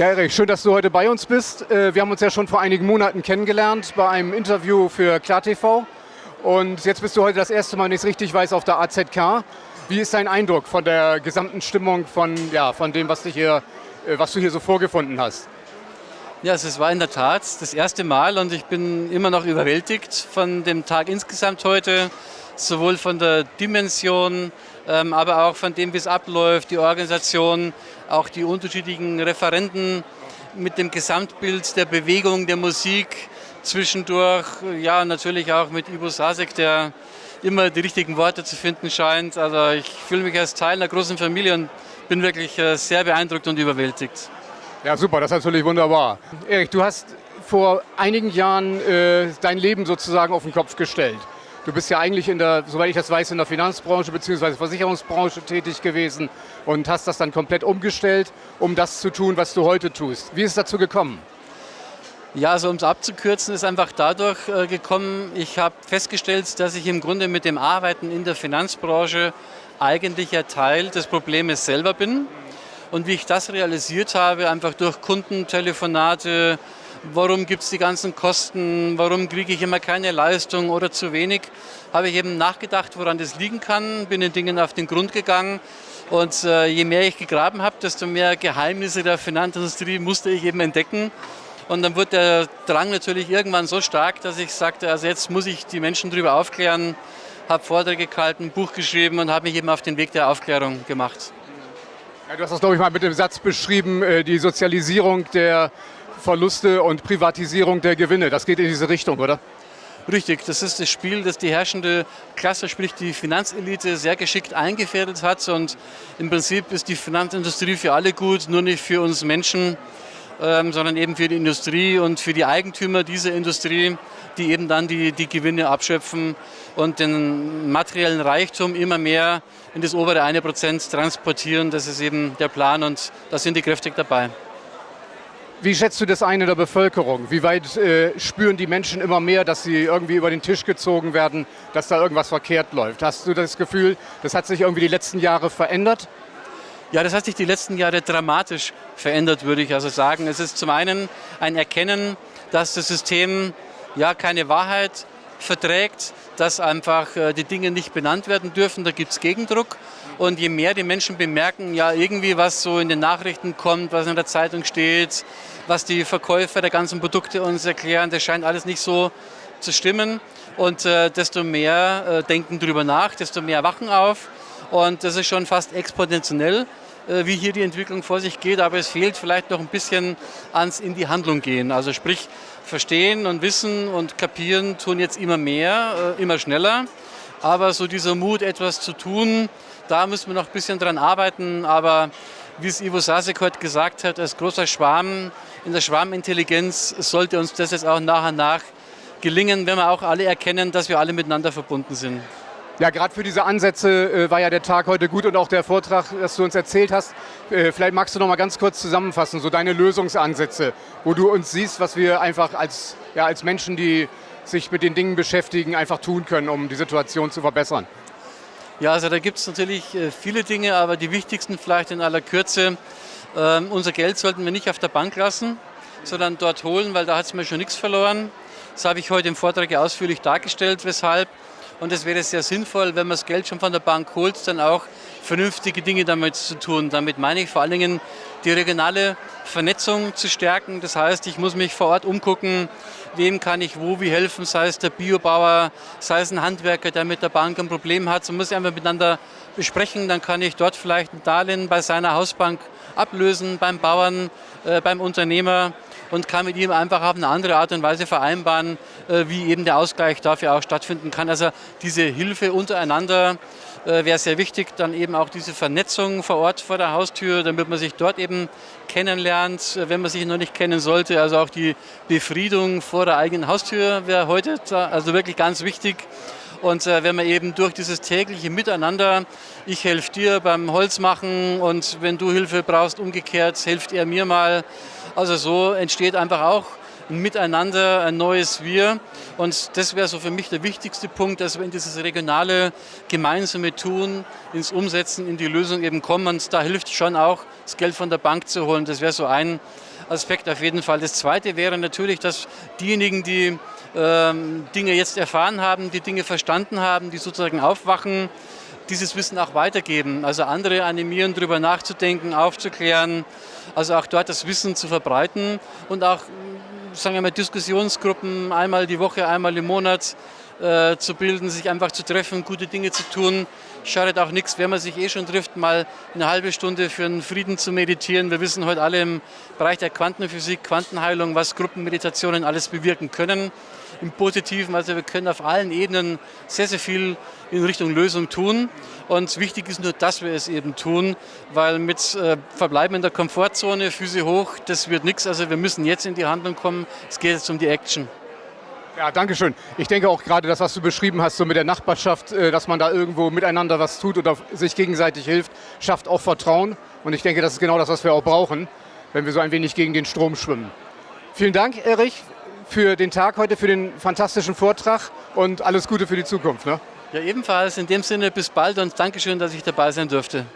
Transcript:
Ja, Erik, schön, dass du heute bei uns bist. Äh, wir haben uns ja schon vor einigen Monaten kennengelernt bei einem Interview für KlarTV. Und jetzt bist du heute das erste Mal, wenn ich es richtig weiß, auf der AZK. Wie ist dein Eindruck von der gesamten Stimmung, von, ja, von dem, was, dich hier, äh, was du hier so vorgefunden hast? Ja, es war in der Tat das erste Mal und ich bin immer noch überwältigt von dem Tag insgesamt heute, sowohl von der Dimension, ähm, aber auch von dem, wie es abläuft, die Organisation, auch die unterschiedlichen Referenten mit dem Gesamtbild der Bewegung, der Musik, zwischendurch, ja natürlich auch mit Ivo Sasek, der immer die richtigen Worte zu finden scheint. Also ich fühle mich als Teil einer großen Familie und bin wirklich äh, sehr beeindruckt und überwältigt. Ja, super, das ist natürlich wunderbar. Erik, du hast vor einigen Jahren äh, dein Leben sozusagen auf den Kopf gestellt. Du bist ja eigentlich in der, soweit ich das weiß, in der Finanzbranche bzw. Versicherungsbranche tätig gewesen und hast das dann komplett umgestellt, um das zu tun, was du heute tust. Wie ist es dazu gekommen? Ja, also um es abzukürzen, ist einfach dadurch äh, gekommen, ich habe festgestellt, dass ich im Grunde mit dem Arbeiten in der Finanzbranche eigentlich ein Teil des Problems selber bin. Und wie ich das realisiert habe, einfach durch Kundentelefonate, warum gibt es die ganzen Kosten, warum kriege ich immer keine Leistung oder zu wenig, habe ich eben nachgedacht, woran das liegen kann, bin den Dingen auf den Grund gegangen und äh, je mehr ich gegraben habe, desto mehr Geheimnisse der Finanzindustrie musste ich eben entdecken. Und dann wurde der Drang natürlich irgendwann so stark, dass ich sagte, also jetzt muss ich die Menschen darüber aufklären, habe Vorträge gehalten, Buch geschrieben und habe mich eben auf den Weg der Aufklärung gemacht. Ja, du hast das, glaube ich, mal mit dem Satz beschrieben, äh, die Sozialisierung der Verluste und Privatisierung der Gewinne. Das geht in diese Richtung, oder? Richtig, das ist das Spiel, das die herrschende Klasse, sprich die Finanzelite, sehr geschickt eingefädelt hat. Und im Prinzip ist die Finanzindustrie für alle gut, nur nicht für uns Menschen, ähm, sondern eben für die Industrie und für die Eigentümer dieser Industrie, die eben dann die, die Gewinne abschöpfen und den materiellen Reichtum immer mehr in das obere 1% transportieren. Das ist eben der Plan und da sind die kräftig dabei. Wie schätzt du das ein in der Bevölkerung? Wie weit äh, spüren die Menschen immer mehr, dass sie irgendwie über den Tisch gezogen werden, dass da irgendwas verkehrt läuft? Hast du das Gefühl, das hat sich irgendwie die letzten Jahre verändert? Ja, das hat sich die letzten Jahre dramatisch verändert, würde ich also sagen. Es ist zum einen ein Erkennen, dass das System ja keine Wahrheit verträgt, dass einfach äh, die Dinge nicht benannt werden dürfen. Da gibt es Gegendruck. Und je mehr die Menschen bemerken, ja irgendwie was so in den Nachrichten kommt, was in der Zeitung steht, was die Verkäufer der ganzen Produkte uns erklären, das scheint alles nicht so zu stimmen. Und äh, desto mehr äh, denken darüber nach, desto mehr wachen auf. Und das ist schon fast exponentiell, äh, wie hier die Entwicklung vor sich geht. Aber es fehlt vielleicht noch ein bisschen ans in die Handlung gehen. Also sprich, verstehen und wissen und kapieren tun jetzt immer mehr, äh, immer schneller. Aber so dieser Mut, etwas zu tun, da müssen wir noch ein bisschen dran arbeiten. Aber wie es Ivo Sasek heute gesagt hat, als großer Schwarm in der Schwarmintelligenz sollte uns das jetzt auch nach und nach gelingen, wenn wir auch alle erkennen, dass wir alle miteinander verbunden sind. Ja, gerade für diese Ansätze äh, war ja der Tag heute gut und auch der Vortrag, das du uns erzählt hast. Äh, vielleicht magst du noch mal ganz kurz zusammenfassen, so deine Lösungsansätze, wo du uns siehst, was wir einfach als, ja, als Menschen, die sich mit den Dingen beschäftigen, einfach tun können, um die Situation zu verbessern. Ja, also da gibt es natürlich äh, viele Dinge, aber die wichtigsten vielleicht in aller Kürze. Ähm, unser Geld sollten wir nicht auf der Bank lassen, sondern dort holen, weil da hat es mir schon nichts verloren. Das habe ich heute im Vortrag ausführlich dargestellt, weshalb. Und es wäre sehr sinnvoll, wenn man das Geld schon von der Bank holt, dann auch vernünftige Dinge damit zu tun. Damit meine ich vor allen Dingen die regionale Vernetzung zu stärken. Das heißt, ich muss mich vor Ort umgucken, wem kann ich wo wie helfen, sei es der Biobauer, sei es ein Handwerker, der mit der Bank ein Problem hat. So muss ich einfach miteinander besprechen, dann kann ich dort vielleicht ein Darlehen bei seiner Hausbank ablösen, beim Bauern, äh, beim Unternehmer und kann mit ihm einfach auf eine andere Art und Weise vereinbaren, äh, wie eben der Ausgleich dafür auch stattfinden kann. Also diese Hilfe untereinander äh, wäre sehr wichtig. Dann eben auch diese Vernetzung vor Ort vor der Haustür, damit man sich dort eben kennenlernt, äh, wenn man sich noch nicht kennen sollte. Also auch die Befriedung vor der eigenen Haustür wäre heute also wirklich ganz wichtig. Und äh, wenn man eben durch dieses tägliche Miteinander, ich helfe dir beim Holzmachen und wenn du Hilfe brauchst, umgekehrt, hilft er mir mal. Also so entsteht einfach auch ein Miteinander, ein neues Wir. Und das wäre so für mich der wichtigste Punkt, dass wir in dieses regionale gemeinsame Tun, ins Umsetzen, in die Lösung eben kommen. Und da hilft schon auch, das Geld von der Bank zu holen. Das wäre so ein Aspekt auf jeden Fall. Das Zweite wäre natürlich, dass diejenigen, die ähm, Dinge jetzt erfahren haben, die Dinge verstanden haben, die sozusagen aufwachen, dieses Wissen auch weitergeben. Also andere animieren, darüber nachzudenken, aufzuklären, also auch dort das Wissen zu verbreiten und auch, sagen wir mal, Diskussionsgruppen einmal die Woche, einmal im Monat äh, zu bilden, sich einfach zu treffen, gute Dinge zu tun. Schadet auch nichts, wenn man sich eh schon trifft, mal eine halbe Stunde für einen Frieden zu meditieren. Wir wissen heute alle im Bereich der Quantenphysik, Quantenheilung, was Gruppenmeditationen alles bewirken können. Im Positiven, also wir können auf allen Ebenen sehr, sehr viel in Richtung Lösung tun. Und wichtig ist nur, dass wir es eben tun, weil mit äh, Verbleiben in der Komfortzone, Füße hoch, das wird nichts. Also wir müssen jetzt in die Handlung kommen. Es geht jetzt um die Action. Ja, danke schön. Ich denke auch gerade das, was du beschrieben hast, so mit der Nachbarschaft, äh, dass man da irgendwo miteinander was tut oder sich gegenseitig hilft, schafft auch Vertrauen. Und ich denke, das ist genau das, was wir auch brauchen, wenn wir so ein wenig gegen den Strom schwimmen. Vielen Dank, Erich, für den Tag heute, für den fantastischen Vortrag und alles Gute für die Zukunft. Ne? Ja, ebenfalls. In dem Sinne bis bald und Dankeschön, dass ich dabei sein durfte.